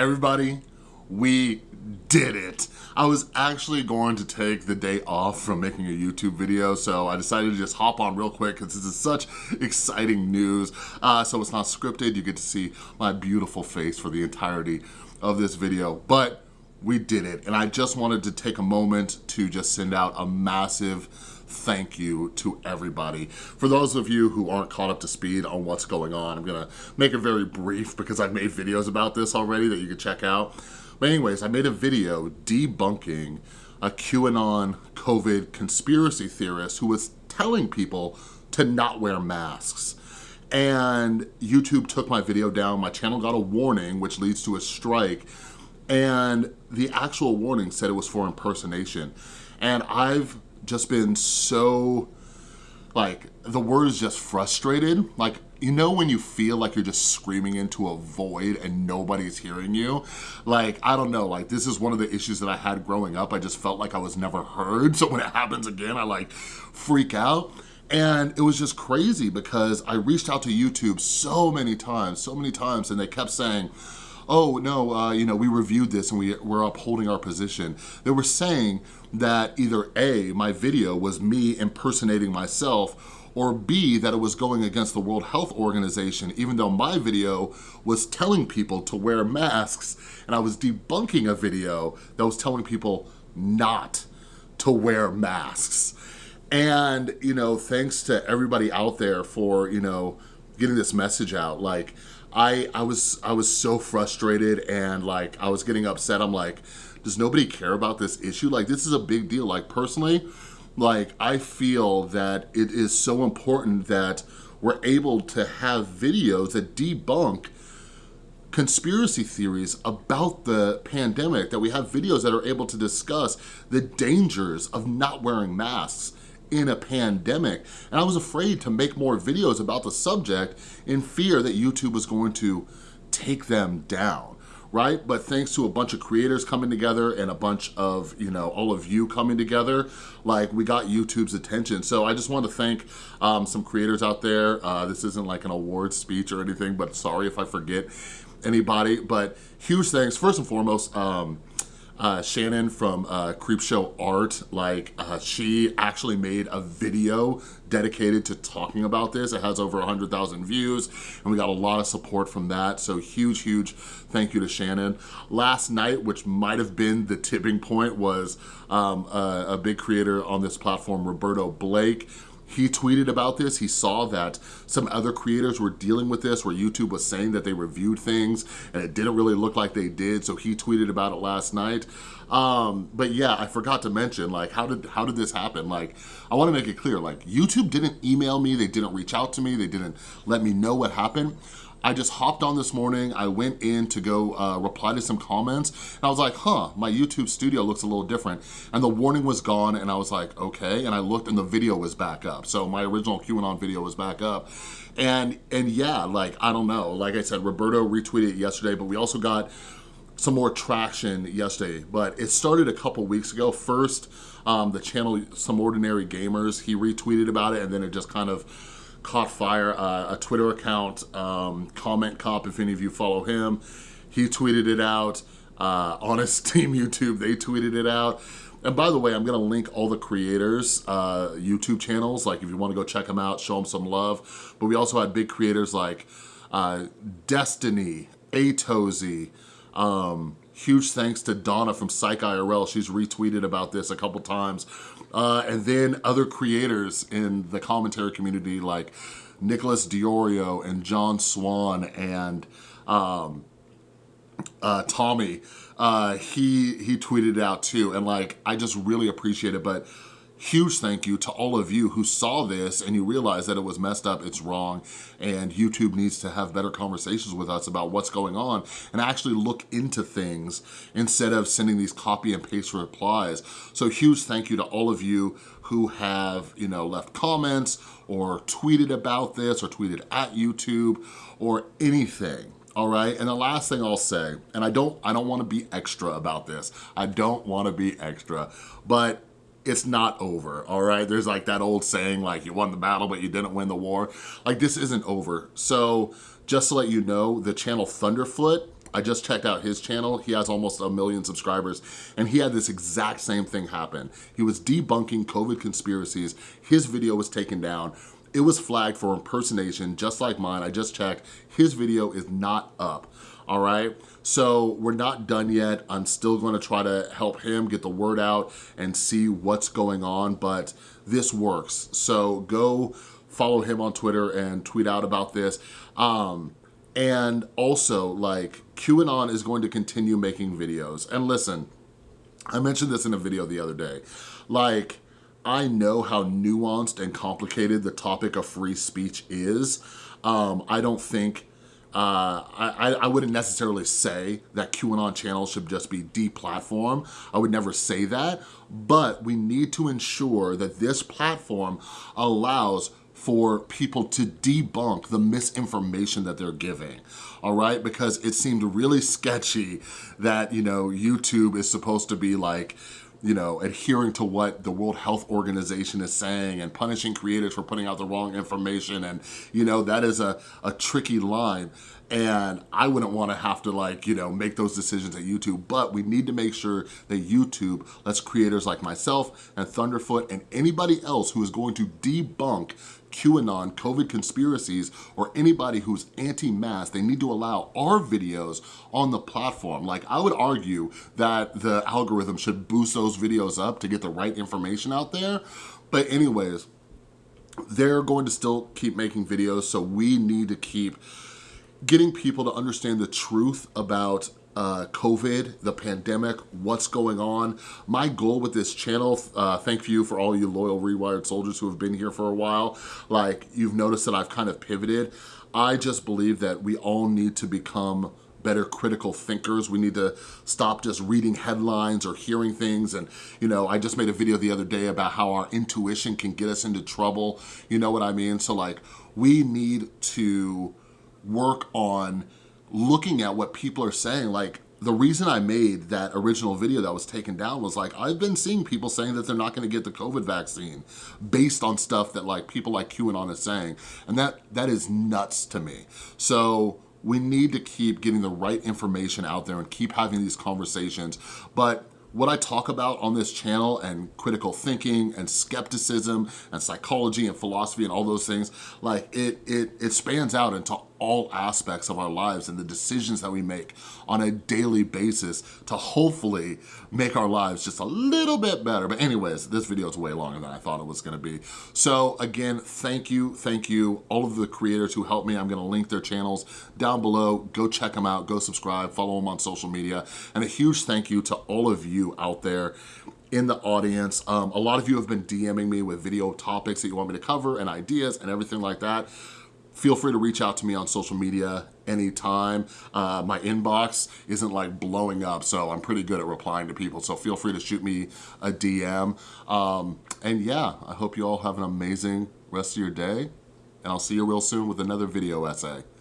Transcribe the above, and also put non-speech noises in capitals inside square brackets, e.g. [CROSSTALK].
Everybody, we did it. I was actually going to take the day off from making a YouTube video, so I decided to just hop on real quick because this is such exciting news. Uh, so it's not scripted, you get to see my beautiful face for the entirety of this video, but we did it. And I just wanted to take a moment to just send out a massive thank you to everybody. For those of you who aren't caught up to speed on what's going on, I'm gonna make it very brief because I've made videos about this already that you can check out. But anyways, I made a video debunking a QAnon COVID conspiracy theorist who was telling people to not wear masks. And YouTube took my video down, my channel got a warning, which leads to a strike, and the actual warning said it was for impersonation. And I've just been so, like, the word is just frustrated. Like, you know when you feel like you're just screaming into a void and nobody's hearing you? Like, I don't know, like this is one of the issues that I had growing up. I just felt like I was never heard. [LAUGHS] So when it happens again, I like freak out. And it was just crazy because I reached out to YouTube so many times, so many times, and they kept saying, oh, no, uh, you know, we reviewed this and we, we're upholding our position. They were saying that either A, my video was me impersonating myself, or B, that it was going against the World Health Organization, even though my video was telling people to wear masks, and I was debunking a video that was telling people not to wear masks. And, you know, thanks to everybody out there for, you know, getting this message out. Like, I, I was I was so frustrated and like I was getting upset. I'm like, does nobody care about this issue? Like this is a big deal. Like personally, like I feel that it is so important that we're able to have videos that debunk conspiracy theories about the pandemic, that we have videos that are able to discuss the dangers of not wearing masks in a pandemic. And I was afraid to make more videos about the subject in fear that YouTube was going to take them down right? But thanks to a bunch of creators coming together and a bunch of, you know, all of you coming together, like we got YouTube's attention. So I just want to thank um, some creators out there. Uh, this isn't like an award speech or anything, but sorry if I forget anybody, but huge thanks. First and foremost, um, uh, Shannon from uh, Creepshow Art, like uh, she actually made a video dedicated to talking about this. It has over 100,000 views and we got a lot of support from that. So huge, huge thank you to Shannon. Last night, which might have been the tipping point, was um, a, a big creator on this platform, Roberto Blake, he tweeted about this. He saw that some other creators were dealing with this where YouTube was saying that they reviewed things and it didn't really look like they did. So he tweeted about it last night. Um, but yeah, I forgot to mention, like, how did how did this happen? Like, I wanna make it clear, like, YouTube didn't email me, they didn't reach out to me, they didn't let me know what happened. I just hopped on this morning, I went in to go uh, reply to some comments, and I was like, huh, my YouTube studio looks a little different. And the warning was gone, and I was like, okay, and I looked and the video was back up. So my original QAnon video was back up. And, and yeah, like, I don't know, like I said, Roberto retweeted yesterday, but we also got some more traction yesterday, but it started a couple weeks ago. First, um, the channel Some Ordinary Gamers, he retweeted about it, and then it just kind of caught fire. Uh, a Twitter account, um, Comment Cop, if any of you follow him, he tweeted it out. Uh, Honest [LAUGHS] Team YouTube, they tweeted it out. And by the way, I'm gonna link all the creators' uh, YouTube channels, like if you wanna go check them out, show them some love. But we also had big creators like uh, Destiny, Atozy, um, huge thanks to Donna from Psych IRL. She's retweeted about this a couple times. Uh, and then other creators in the commentary community like Nicholas DeOrio and John Swan and um, uh, Tommy, uh, he, he tweeted out too. And like, I just really appreciate it. But huge thank you to all of you who saw this and you realized that it was messed up, it's wrong, and YouTube needs to have better conversations with us about what's going on and actually look into things instead of sending these copy and paste replies. So huge thank you to all of you who have, you know, left comments or tweeted about this or tweeted at YouTube or anything all right and the last thing i'll say and i don't i don't want to be extra about this i don't want to be extra but it's not over, all right? There's like that old saying, like you won the battle, but you didn't win the war. Like this isn't over. So just to let you know, the channel Thunderfoot, I just checked out his channel. He has almost a million subscribers and he had this exact same thing happen. He was debunking COVID conspiracies. His video was taken down. It was flagged for impersonation, just like mine. I just checked. His video is not up, all right? So we're not done yet. I'm still gonna try to help him get the word out and see what's going on, but this works. So go follow him on Twitter and tweet out about this. Um, and also, like, QAnon is going to continue making videos. And listen, I mentioned this in a video the other day. Like, I know how nuanced and complicated the topic of free speech is. Um, I don't think, uh, I, I wouldn't necessarily say that QAnon channels should just be deplatformed. I would never say that, but we need to ensure that this platform allows for people to debunk the misinformation that they're giving, all right? Because it seemed really sketchy that, you know, YouTube is supposed to be like, you know, adhering to what the World Health Organization is saying and punishing creators for putting out the wrong information. And, you know, that is a, a tricky line. And I wouldn't wanna have to like, you know, make those decisions at YouTube, but we need to make sure that YouTube lets creators like myself and Thunderfoot and anybody else who is going to debunk QAnon, COVID conspiracies, or anybody who's anti-mask, they need to allow our videos on the platform. Like I would argue that the algorithm should boost those videos up to get the right information out there. But anyways, they're going to still keep making videos, so we need to keep getting people to understand the truth about uh, COVID, the pandemic, what's going on. My goal with this channel, uh, thank you for all you loyal Rewired soldiers who have been here for a while. Like, you've noticed that I've kind of pivoted. I just believe that we all need to become better critical thinkers. We need to stop just reading headlines or hearing things. And, you know, I just made a video the other day about how our intuition can get us into trouble. You know what I mean? So like, we need to work on looking at what people are saying, like the reason I made that original video that was taken down was like, I've been seeing people saying that they're not gonna get the COVID vaccine based on stuff that like people like QAnon is saying. And that that is nuts to me. So we need to keep getting the right information out there and keep having these conversations. But what I talk about on this channel and critical thinking and skepticism and psychology and philosophy and all those things, like it, it, it spans out into all aspects of our lives and the decisions that we make on a daily basis to hopefully make our lives just a little bit better. But anyways, this video is way longer than I thought it was gonna be. So again, thank you, thank you, all of the creators who helped me. I'm gonna link their channels down below. Go check them out, go subscribe, follow them on social media. And a huge thank you to all of you out there in the audience. Um, a lot of you have been DMing me with video topics that you want me to cover and ideas and everything like that feel free to reach out to me on social media anytime. Uh, my inbox isn't like blowing up, so I'm pretty good at replying to people, so feel free to shoot me a DM. Um, and yeah, I hope you all have an amazing rest of your day, and I'll see you real soon with another video essay.